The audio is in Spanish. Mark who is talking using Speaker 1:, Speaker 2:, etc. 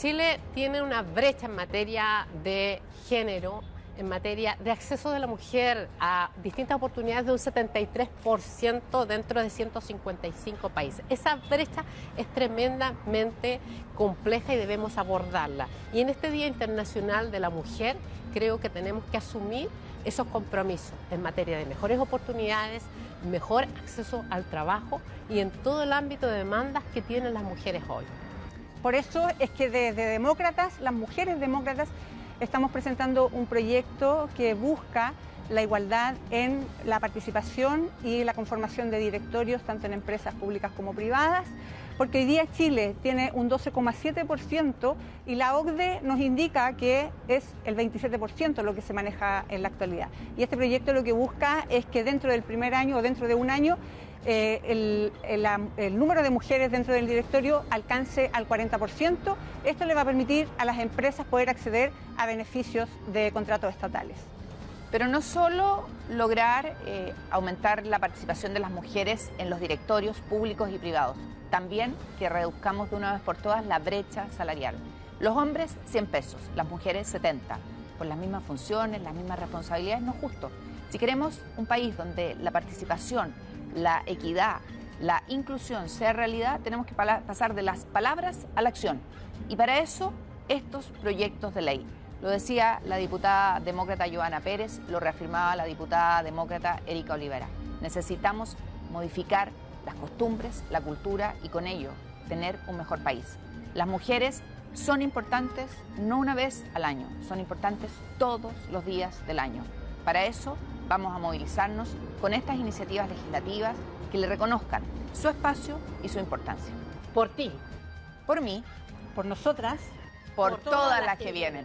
Speaker 1: Chile tiene una brecha en materia de género, en materia de acceso de la mujer a distintas oportunidades de un 73% dentro de 155 países. Esa brecha es tremendamente compleja y debemos abordarla. Y en este Día Internacional de la Mujer creo que tenemos que asumir esos compromisos en materia de mejores oportunidades, mejor acceso al trabajo y en todo el ámbito de demandas que tienen las mujeres hoy.
Speaker 2: Por eso es que desde Demócratas, las mujeres demócratas, estamos presentando un proyecto que busca la igualdad en la participación y la conformación de directorios tanto en empresas públicas como privadas, porque hoy día Chile tiene un 12,7% y la OCDE nos indica que es el 27% lo que se maneja en la actualidad. Y este proyecto lo que busca es que dentro del primer año o dentro de un año eh, el, número de mujeres dentro del directorio alcance al 40%. Esto le va a permitir a las empresas poder acceder a beneficios de contratos estatales.
Speaker 3: Pero no solo lograr eh, aumentar la participación de las mujeres en los directorios públicos y privados, también que reduzcamos de una vez por todas la brecha salarial. Los hombres 100 pesos, las mujeres 70, por las mismas funciones, las mismas responsabilidades, no es justo. Si queremos un país donde la participación, la equidad, la inclusión sea realidad, tenemos que pasar de las palabras a la acción. Y para eso, estos proyectos de ley. Lo decía la diputada demócrata Joana Pérez, lo reafirmaba la diputada demócrata Erika Olivera. Necesitamos modificar las costumbres, la cultura y con ello tener un mejor país. Las mujeres son importantes no una vez al año, son importantes todos los días del año. Para eso vamos a movilizarnos con estas iniciativas legislativas que le reconozcan su espacio y su importancia.
Speaker 1: Por ti,
Speaker 2: por mí, por nosotras,
Speaker 3: por, todas, las que vienen.